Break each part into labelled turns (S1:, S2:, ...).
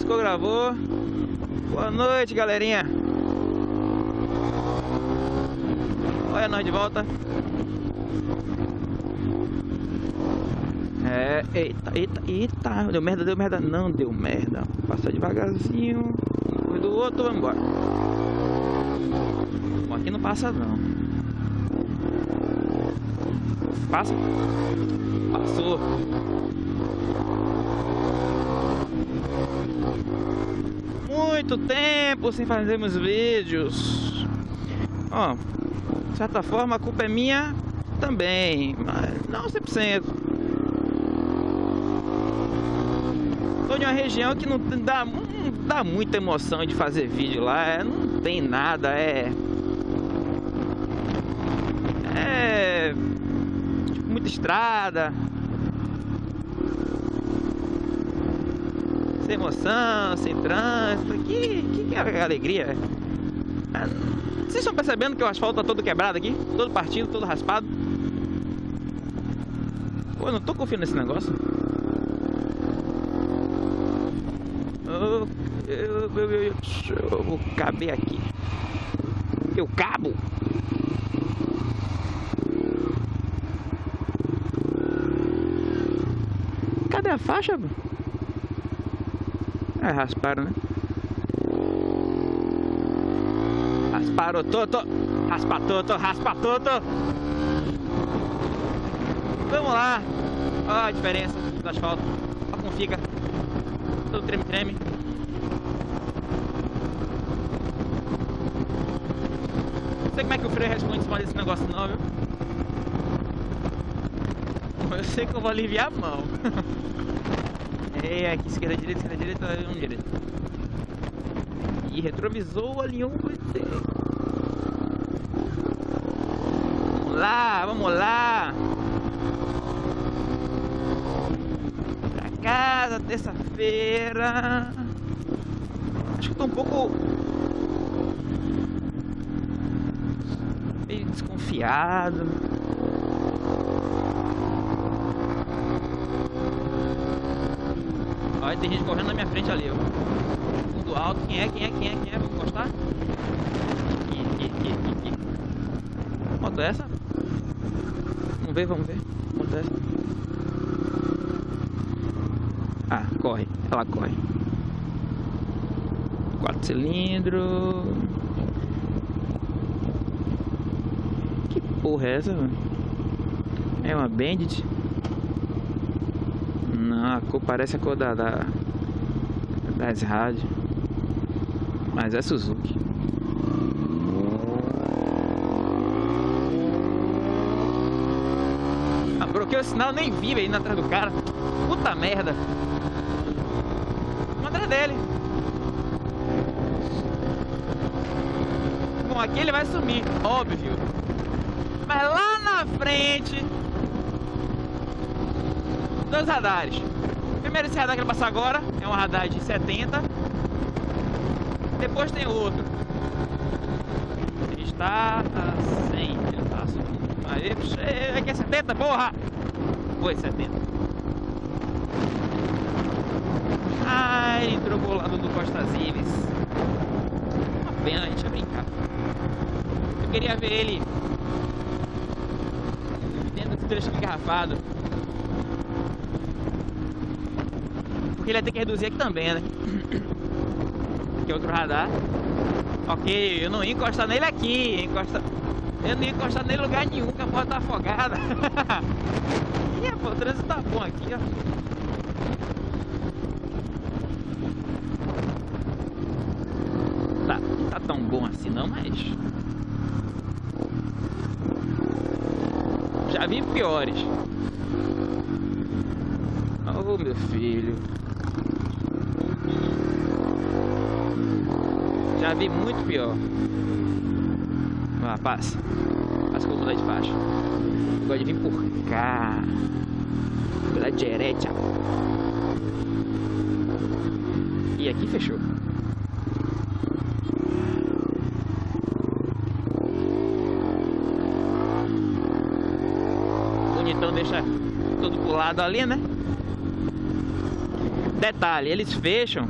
S1: piscou, gravou. Boa noite, galerinha. Olha nós de volta. É, eita, eita, eita. Deu merda, deu merda. Não deu merda. Passa devagarzinho. Do outro, vamos embora. Bom, aqui não passa não. Passa. Passou. Muito tempo sem fazermos vídeos. Ó, de certa forma a culpa é minha também, mas não 100%. Tô em uma região que não dá, não dá muita emoção de fazer vídeo lá, é, não tem nada, é... É... Tipo, muita estrada, sem emoção, sem trânsito. Que, que, que alegria? Ah, vocês estão percebendo que o asfalto tá todo quebrado aqui? Todo partido, todo raspado? Pô, eu não tô confiando nesse negócio. Eu, eu, eu, eu, eu vou caber aqui. Eu cabo? Cadê a faixa? É, rasparam, né? Rasparam todo, raspa todo, raspa todo. Vamos lá. Olha a diferença do asfalto. Olha como fica. Todo treme-treme. Não sei como é que o freio responde em cima desse negócio não, viu? Eu sei que eu vou aliviar a mão. É, aqui esquerda, direita, esquerda, direita, um direita. E retrovisou ali um Vamos lá, vamos lá. Pra casa, terça-feira. Acho que tô um pouco meio desconfiado. Olha, tem gente correndo na minha frente ali, ó. Fundo alto. Quem é? Quem é? Quem é? Quem é? Vamos encostar? Aqui. Moto essa? Vamos ver, vamos ver. Moto essa? Ah, corre. Ela corre. Quatro cilindros. Que porra é essa, mano? É uma Bandit? A cor parece a cor da, da das rádios. Mas é Suzuki. Ah, bloqueou o sinal, nem vi aí atrás do cara. Puta merda. Vamos atrás dele. Bom, aqui ele vai sumir, óbvio. Mas lá na frente dois radares. Primeiro esse radar que ele passar agora é um radar de 70. Depois tem outro. Está a 100. Ele tá Aí, aqui é 70, porra! Foi 70. Ah, ele entrou pro lado do Costa Zives. Uma pena, a gente ia brincar. Eu queria ver ele dentro desse trecho engarrafado. Ele ia ter que reduzir aqui também, né? Aqui é outro radar. Ok, eu não ia encostar nele aqui. Encosta... Eu não ia encostar nele lugar nenhum, que a porta tá afogada. Ih, pô, o trânsito tá bom aqui, ó. Tá, tá tão bom assim não, mas... Já vi piores. Oh, meu filho. Já vi muito pior. Ah, passa. Passa vou mudar de faixa. Agora de vir por cá. Pela direita. E aqui fechou. Bonitão deixa tudo pro lado ali, né? Detalhe, eles fecham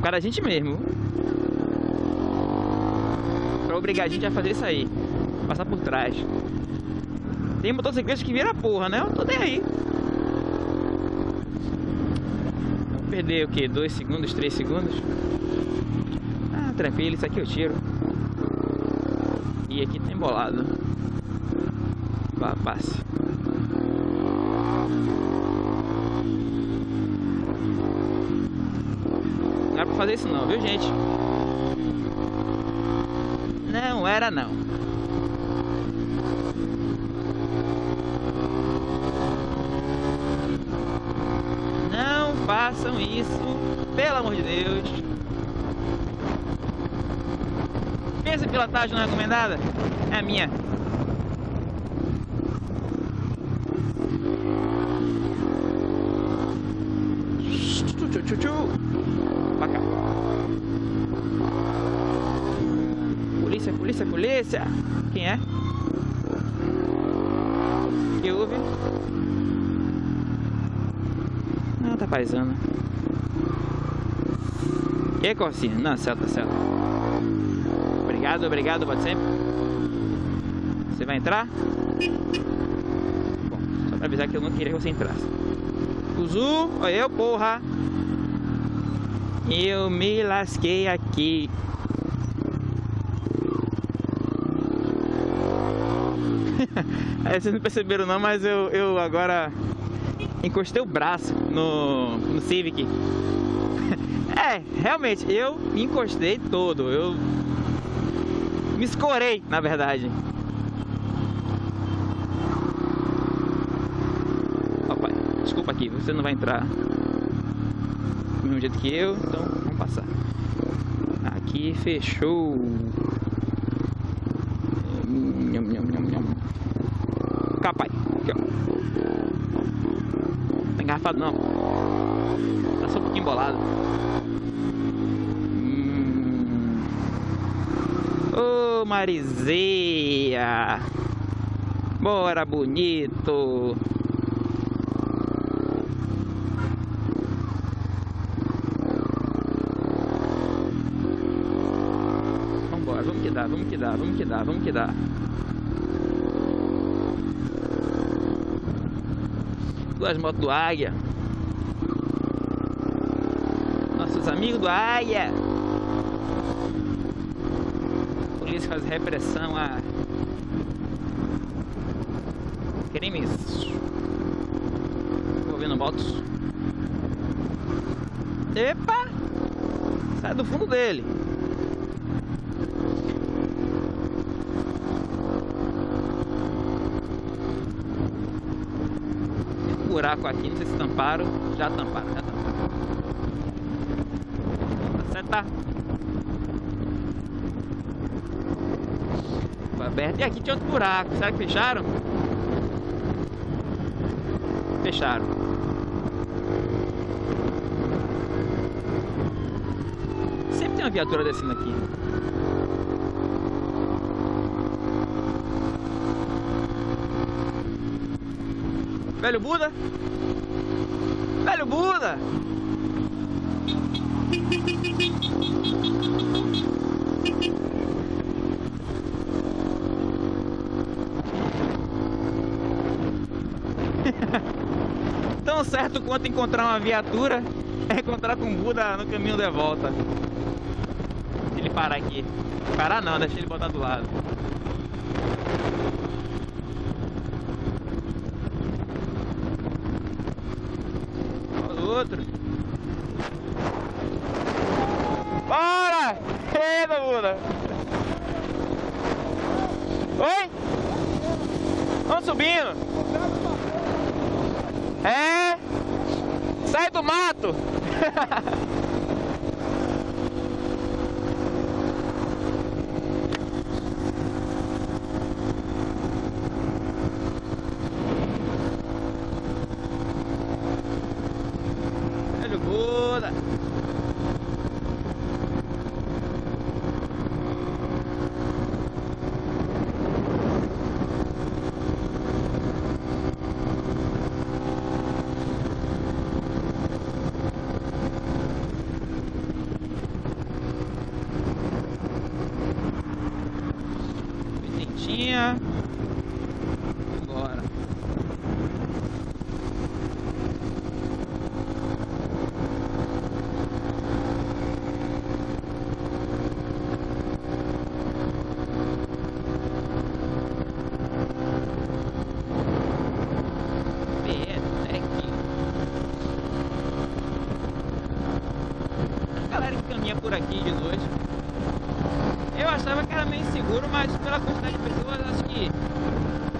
S1: causa da gente mesmo. Obrigar a gente a fazer isso aí. Passar por trás. Tem motociclista que vira porra, né? Eu tô nem aí. Perder o que? 2 segundos, 3 segundos? Ah, tranquilo, isso aqui eu tiro. E aqui tá embolado. Vá, passe. Não era pra fazer isso não, viu gente? Não era não. Não façam isso, pelo amor de Deus. Pensa pilotagem não é recomendada? É a minha. Tchu, tchu, tchu. Pra cá. Polícia, polícia. Quem é? Que houve? Ah, tá paisando. E Corsinha? Não, certo, certo. Obrigado, obrigado, pode sempre. Você vai entrar? Bom, só pra avisar que eu não queria que você entrasse. Cuzu, olha eu, porra. Eu me lasquei aqui. É, vocês não perceberam não, mas eu, eu agora encostei o braço no, no Civic. é, realmente, eu me encostei todo. Eu me escorei, na verdade. Papai, desculpa aqui, você não vai entrar do mesmo jeito que eu, então vamos passar. Aqui fechou. Nham, nham, nham, nham. Capai, aqui ó. Tá engarrafado não. Tá só um pouquinho embolado. Hum. Ô Marizeia! Bora bonito! Vambora, vamos que dá, vamos que dá, vamos que dá, vamos que dá. Duas motos do Águia. Nossos amigos do Águia. Polícia faz repressão a crimes envolvendo motos. Epa! Sai do fundo dele. Buraco aqui, não sei se tamparam. Já tamparam, já tamparam. Tá certo, tá? Foi aberto. E aqui tinha outro buraco. Será que fecharam? Fecharam. Sempre tem uma viatura descendo aqui. Velho Buda? Velho Buda! Tão certo quanto encontrar uma viatura é encontrar com o Buda no caminho de volta. Ele parar aqui. Parar não, deixa ele botar do lado. Olha o outro. Bora! Eita, Buda! Oi? Vamos subindo. É? Sai do mato! Yeah.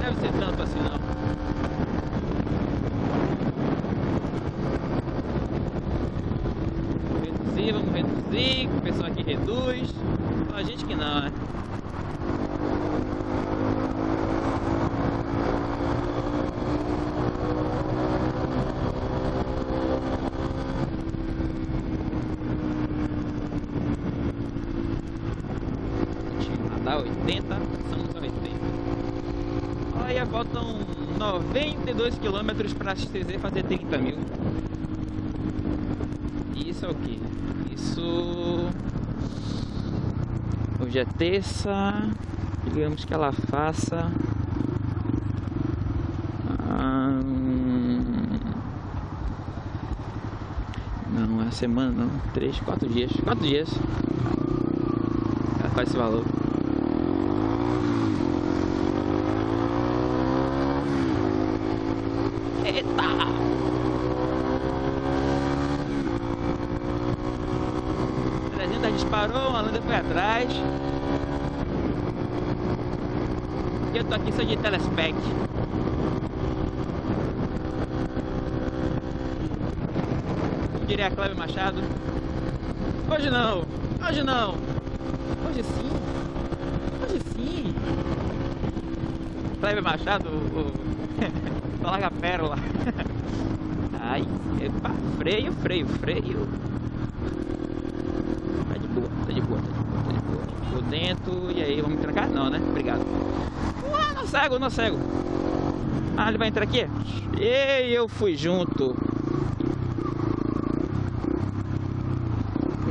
S1: Deve ser tanto assim não. Reduzir, vamos reduzir, o pessoal aqui reduz. Só a gente que não, né? dá 80, passamos a 80. Olha, faltam 92 quilômetros para XTZ fazer 30 mil. Isso é o que? Isso... Hoje é terça, digamos que ela faça... Não, é semana não, 3, 4 dias, 4 dias. Ela faz esse valor. Eita! Disparou, a Landa foi atrás. E eu tô aqui só de telespec. Diria Cléber Machado. Hoje não, hoje não. Hoje sim. Hoje sim. Cléber Machado, o... Só a pérola. Ai, epa, freio, freio, freio. Tá de boa, tá de boa, tá de boa. Por dentro, e aí, vamos trancar? Não, né? Obrigado. Ué, não cego, não cego. Ah, ele vai entrar aqui? E eu fui junto.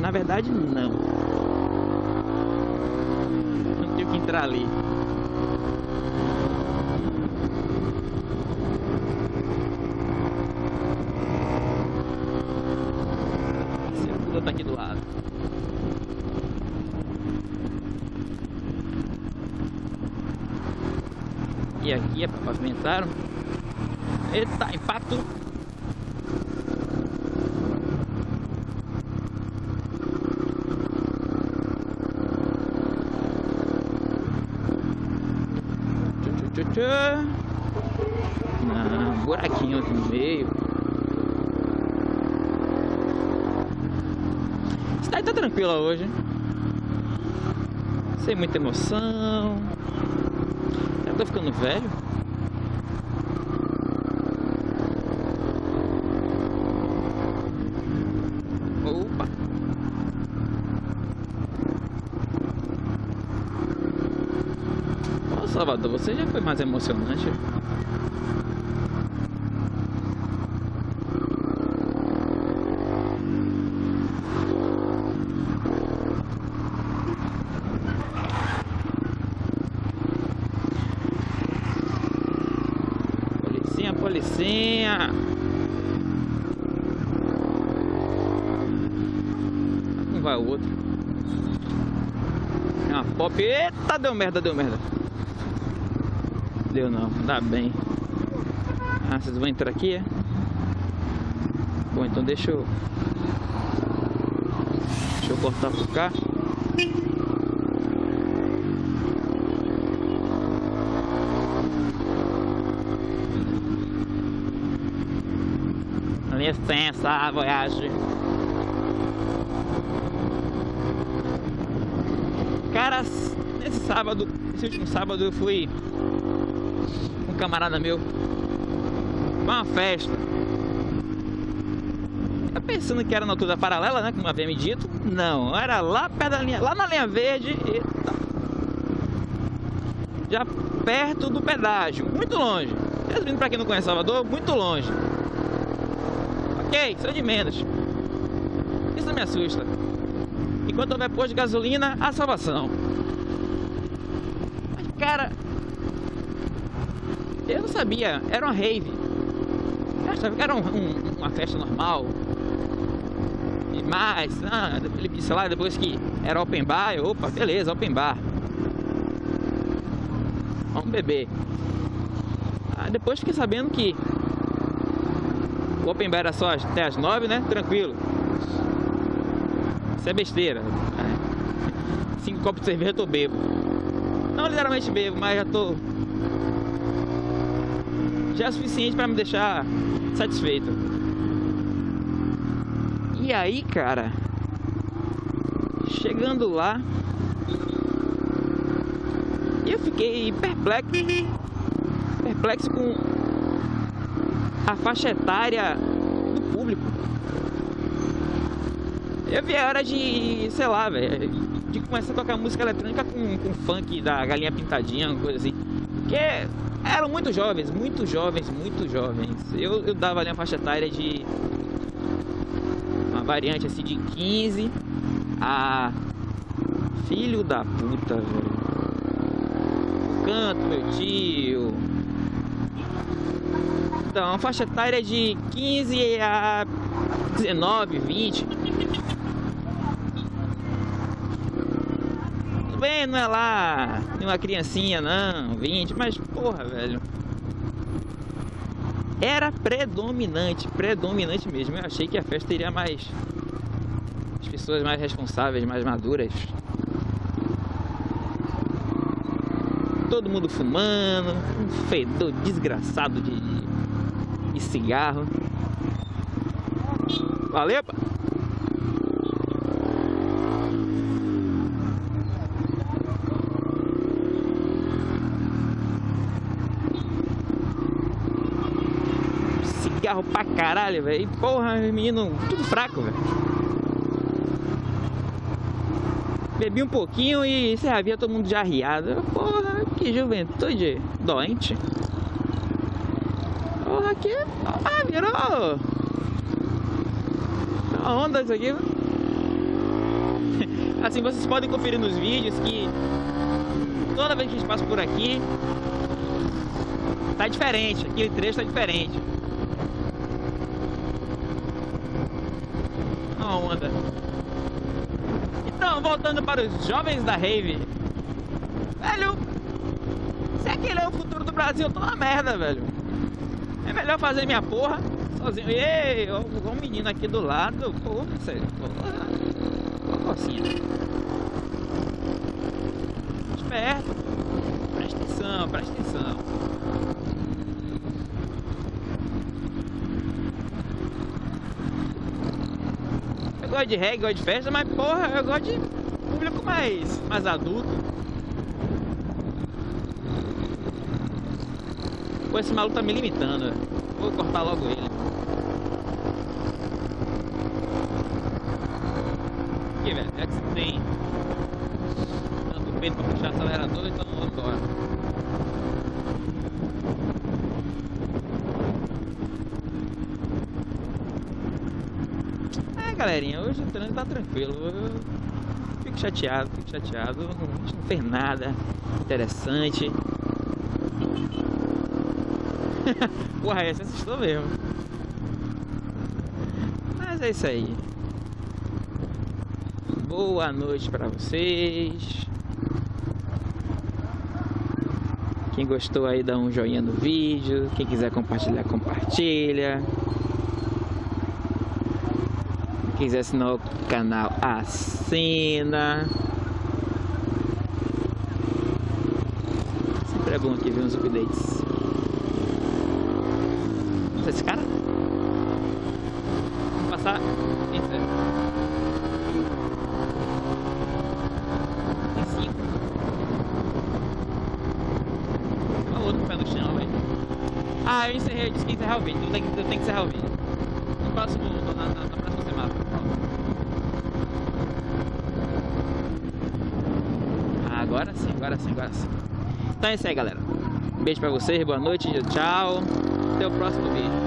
S1: Na verdade, não. Não tenho que entrar ali. tá aqui do lado. É para pavimentar. Eita, impacto! Não, buraquinho aqui no meio. cidade tá tranquila hoje. Sem muita emoção. Tô ficando velho. Opa! Ô Salvador, você já foi mais emocionante? policinha. Um o outro. É uma pop. Eita, deu merda, deu merda. Deu não, dá bem. Ah, vocês vão entrar aqui, é? Bom, então deixa eu... Deixa eu cortar por cá. licença, Voyage. Cara, nesse sábado, esse último sábado eu fui um camarada meu uma festa. Eu pensando que era na altura paralela, né? Como havia me dito. Não, era lá perto da linha, lá na linha verde. Já perto do pedágio, muito longe. Resumindo pra quem não conhece Salvador, muito longe. Ok, sou de menos. Isso me assusta. Enquanto houver posto de gasolina, a salvação. Mas, cara, eu não sabia. Era uma rave. Eu achava que era um, um, uma festa normal. Mais, ah, ele disse lá depois que era open bar. Eu, opa, beleza, open bar. Vamos beber. Ah, depois fiquei sabendo que o Open Bar era só até as 9, né? Tranquilo. Isso é besteira. Cinco copos de cerveja eu tô bebo. Não literalmente bebo, mas já tô. Já é suficiente para me deixar satisfeito. E aí, cara, chegando lá, eu fiquei perplexo, perplexo com a faixa etária do público. Eu vi a hora de, sei lá, velho, de começar a tocar música eletrônica com, com funk da galinha pintadinha, uma coisa assim. Porque eram muito jovens, muito jovens, muito jovens. Eu, eu dava ali uma faixa etária de. Uma variante assim de 15 a. Filho da puta, velho. Canto, meu tio. Então, uma faixa etária de 15 a 19, 20. Bem, não é lá uma criancinha, não, 20, mas porra, velho. Era predominante, predominante mesmo. Eu achei que a festa iria mais. As pessoas mais responsáveis, mais maduras. Todo mundo fumando, um fedor desgraçado de, de cigarro. Valeu, pá. Cigarro pra caralho, velho. Porra, menino, tudo fraco, velho. Bebi um pouquinho e você havia todo mundo já arriado. Porra, que juventude doente. Porra, que. Ah, virou. A onda isso aqui. Assim, vocês podem conferir nos vídeos que toda vez que a gente passa por aqui tá diferente, aquele trecho tá diferente. Uma onda. Então, voltando para os jovens da Rave. Velho, se aquele é o futuro do Brasil, eu tô na merda, velho. É melhor fazer minha porra sozinho. Ei, um menino aqui do lado. Pô, sério. Assim. Esperto. Presta atenção, presta atenção. Eu gosto de reggae, gosto de festa, mas porra, eu gosto de público mais, mais adulto. Pô, esse maluco tá me limitando. Vou cortar logo ele. Aqui, velho. É que tem tanto peito pra puxar acelerador, então vamos embora. É, galerinha, hoje o trânsito tá tranquilo. Eu fico chateado, fico chateado. A gente não fez nada interessante. Porra, essa assustou mesmo. Mas é isso aí. Boa noite para vocês. Quem gostou aí dá um joinha no vídeo. Quem quiser compartilhar, compartilha. Quiser assinar o canal, assina. Sempre é bom aqui ver uns updates. Esse cara? Vamos passar. Tem cinco. Olha o pé no chão. Ah, eu encerrei, eu disse que encerrar o vídeo. Eu tenho, eu tenho que encerrar o vídeo. No próximo, na, na, na próxima semana. Ah, agora sim, agora sim, agora sim. Então é isso aí, galera. Beijo pra vocês, boa noite, tchau. Até o próximo vídeo.